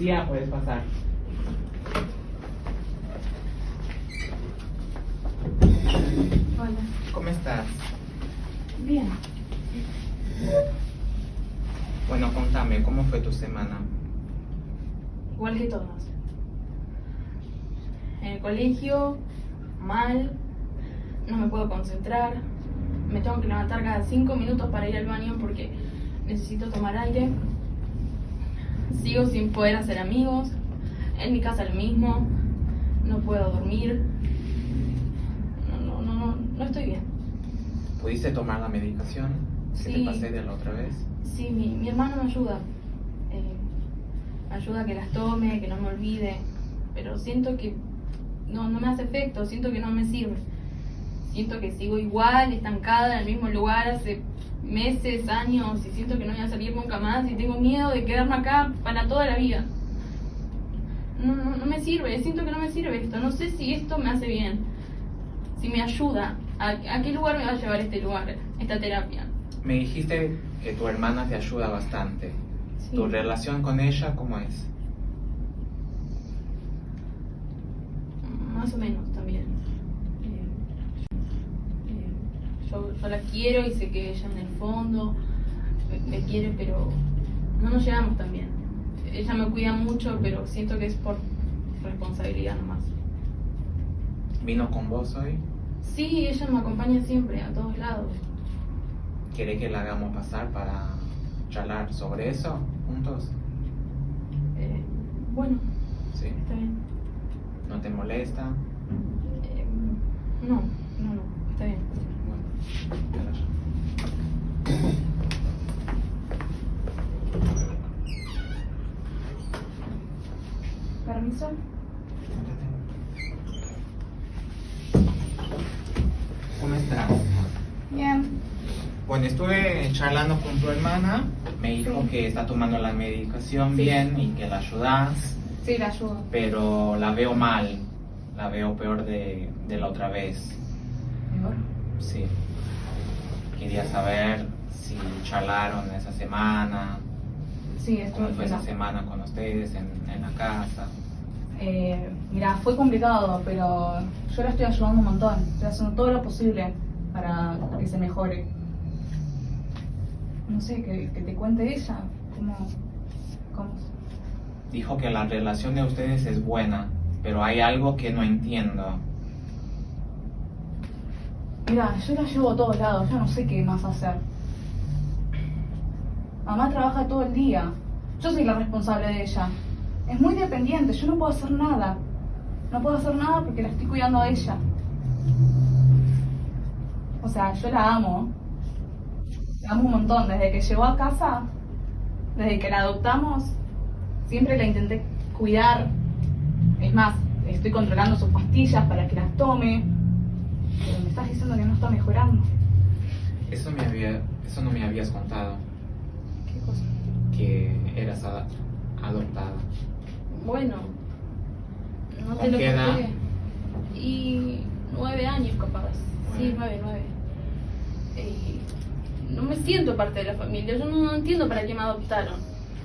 Lucía, puedes pasar. Hola. ¿Cómo estás? Bien. Bueno, contame, ¿cómo fue tu semana? Igual que todos. En el colegio, mal, no me puedo concentrar, me tengo que levantar cada cinco minutos para ir al baño porque necesito tomar aire. Sigo sin poder hacer amigos, en mi casa lo mismo, no puedo dormir. No, no, no, no, no estoy bien. ¿Pudiste tomar la medicación que Sí. te pasé de la otra vez? Sí, mi, mi hermano me ayuda. Eh, ayuda a que las tome, que no me olvide. Pero siento que no, no me hace efecto, siento que no me sirve. Siento que sigo igual, estancada en el mismo lugar hace meses, años, y siento que no voy a salir nunca más y tengo miedo de quedarme acá para toda la vida. No, no, no me sirve, siento que no me sirve esto. No sé si esto me hace bien, si me ayuda. ¿A, a qué lugar me va a llevar este lugar, esta terapia? Me dijiste que tu hermana te ayuda bastante. Sí. ¿Tu relación con ella cómo es? Más o menos también. Eh, eh, yo, yo la quiero y sé que ella en el fondo me, me quiere, pero no nos llevamos tan bien. Ella me cuida mucho, pero siento que es por responsabilidad nomás. ¿Vino con vos hoy? Sí, ella me acompaña siempre, a todos lados. ¿Quiere que la hagamos pasar para charlar sobre eso juntos? Eh, bueno, ¿Sí? está bien. ¿No te molesta? Eh, no, no, no, está bien. Bueno, te la llamo. ¿Permiso? ¿Cómo estás? Bien. Bueno, estuve charlando con tu hermana. Me dijo Sí. que está tomando la medicación Sí. bien y que la ayudas, Sí, la ayudo. pero la veo mal. La veo peor de, de la otra vez. Mejor. Sí. Quería saber si charlaron esa semana, Sí, cómo fue esa semana con ustedes en, en la casa. eh, mira, fue complicado, pero yo la estoy ayudando un montón. Estoy haciendo todo lo posible para que se mejore. No sé, que, que te cuente ella. ¿Cómo? cómo? Dijo que la relación de ustedes es buena, pero hay algo que no entiendo. Mira, yo la llevo a todos lados, yo no sé qué más hacer. Mamá trabaja todo el día. Yo soy la responsable de ella. Es muy dependiente, yo no puedo hacer nada. No puedo hacer nada porque la estoy cuidando a ella. O sea, yo la amo. La amo un montón. Desde que llegó a casa, desde que la adoptamos, siempre la intenté cuidar. Es más, estoy controlando sus pastillas para que las tome. Pero me estás diciendo que no está mejorando. Eso, me había, eso no me habías contado, ¿Qué cosa? que eras ada- adoptada. Bueno, no te ¿Con lo qué edad? Y nueve años capaz. Sí, Nueve. nueve, nueve. Y no me siento parte de la familia. Yo no, no entiendo para qué me adoptaron.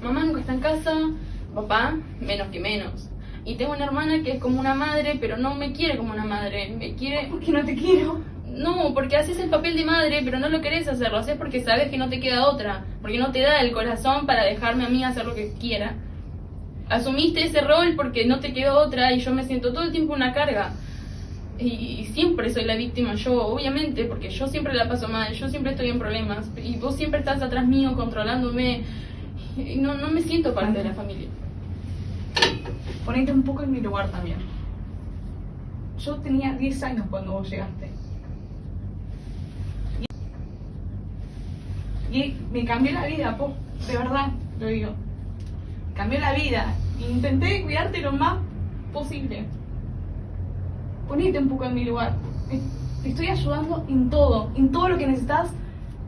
Mamá nunca está en casa, papá menos que menos. Y tengo una hermana que es como una madre, pero no me quiere como una madre. Me quiere ¿Por qué no te quiero? no, porque haces el papel de madre, pero no lo querés hacer, lo haces porque sabes que no te queda otra, porque no te da el corazón para dejarme a mí hacer lo que quiera. Asumiste ese rol porque no te quedó otra y yo me siento todo el tiempo una carga. Y, y siempre soy la víctima yo, obviamente, porque yo siempre la paso mal, yo siempre estoy en problemas y vos siempre estás atrás mío controlándome. Y no, no me siento parte de la familia. Ponete un poco en mi lugar también. Yo tenía 10 años cuando vos llegaste. Y, me cambió la vida, de verdad, lo digo. Cambió la vida. Intenté cuidarte lo más posible. Ponete un poco en mi lugar. Te estoy ayudando en todo. En todo lo que necesitas,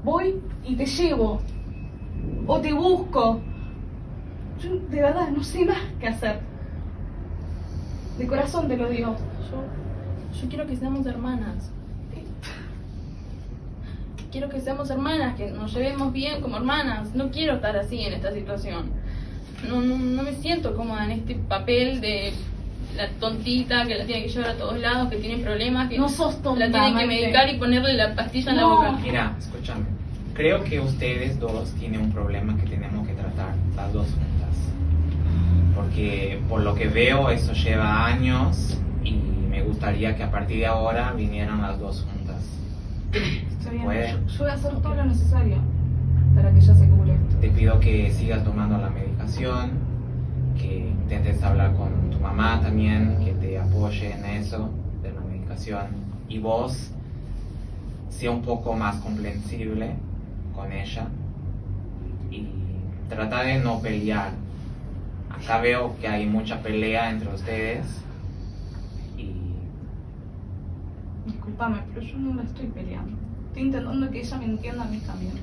voy y te llevo. O te busco. Yo de verdad no sé más qué hacer. De corazón te lo digo. Yo, yo quiero que seamos hermanas. Quiero que seamos hermanas, que nos llevemos bien como hermanas. No quiero estar así en esta situación. no, no, no me siento cómoda en este papel de la tontita que la tiene que llevar a todos lados, que tiene problemas, que No sos tonta, la tienen que medicar y ponerle la pastilla en No. la boca. Mira, escúchame. Creo que ustedes dos tienen un problema que tenemos que tratar las dos juntas. Porque por lo que veo eso lleva años y me gustaría que a partir de ahora vinieran las dos juntas. Está bien. Yo, yo voy a hacer todo lo necesario para que ella se cure esto. Te pido que sigas tomando la medicación, que intentes hablar con tu mamá también, que te apoye en eso de la medicación. Y vos, sea un poco más comprensible con ella y trata de no pelear. Acá veo que hay mucha pelea entre ustedes y Disculpame, pero yo no la estoy peleando. Estoy intentando que ella me entienda a mí también.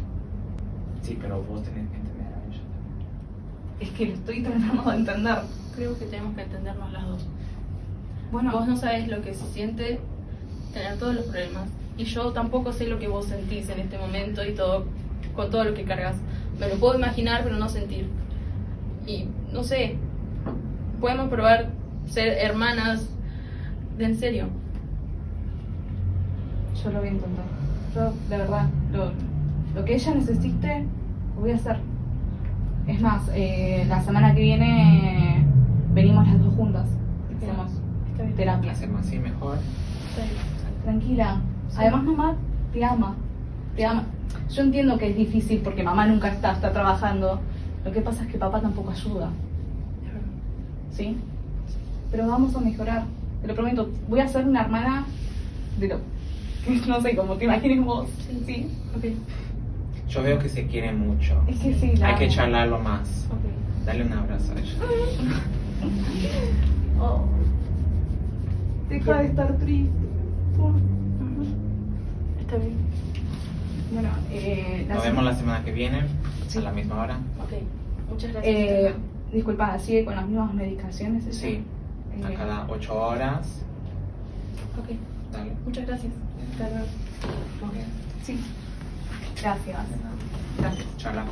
sí, pero vos tenés que entender a ella. Es que lo estoy tratando de entender. Creo que tenemos que entendernos las dos. Bueno, Vos no sabes lo que se siente tener todos los problemas. Y yo tampoco sé lo que vos sentís en este momento y todo, con todo lo que cargas. Me lo puedo imaginar, pero no sentir. Y no sé, podemos probar ser hermanas de en serio. yo lo voy a intentar. Yo, de verdad, lo, lo que ella necesite, lo voy a hacer. Es más, eh, la semana que viene venimos las dos juntas. Hacemos Está bien. terapia. Hacemos así mejor. Tranquila. Sí. Además, mamá te ama. Te ama. Yo entiendo que es difícil porque mamá nunca está, está trabajando. Lo que pasa es que papá tampoco ayuda. ¿Sí? Pero vamos a mejorar. Te lo prometo. Voy a ser una hermana de lo que no sé, como te imagines vos. Sí. ¿Sí? Ok, Yo veo que se quieren mucho. Es que sí, la Hay que charlarlo más. ok. Dale un abrazo a ella. Oh. Deja de estar triste. Está bien. Bueno, eh, Nos vemos la semana que viene, Sí. a la misma hora. Ok. Muchas gracias. Eh, disculpa, ¿sigue con las mismas medicaciones? Sí, a Eh, cada ocho horas. ok. Dale. Muchas gracias. Hasta luego. Bien. Sí. Gracias. Gracias. Charla